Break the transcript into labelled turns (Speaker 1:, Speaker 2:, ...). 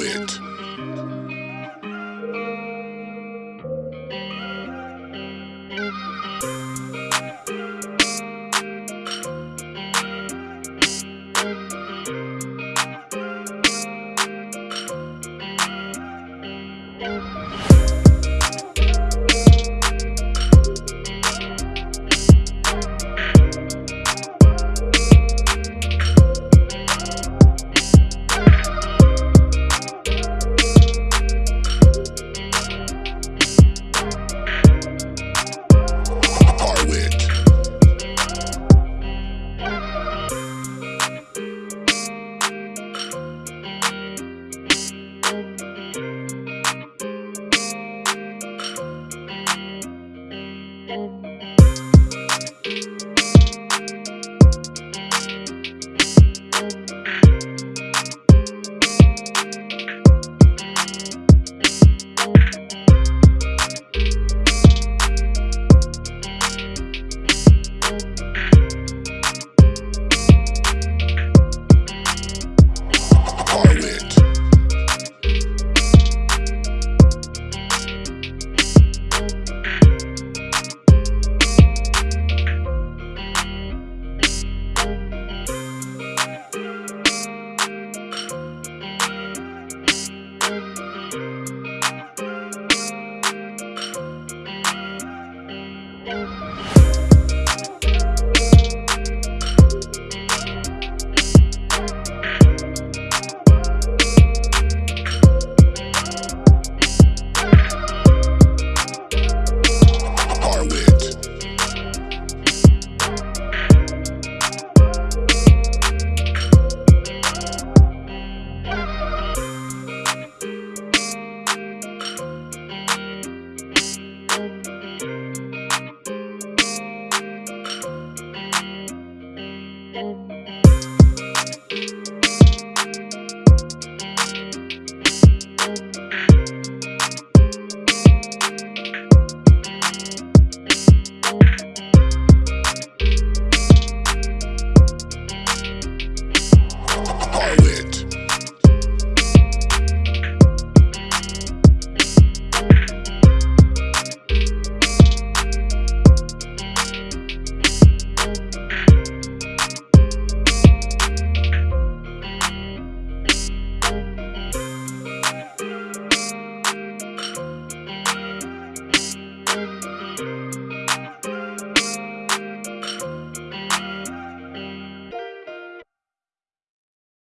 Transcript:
Speaker 1: it.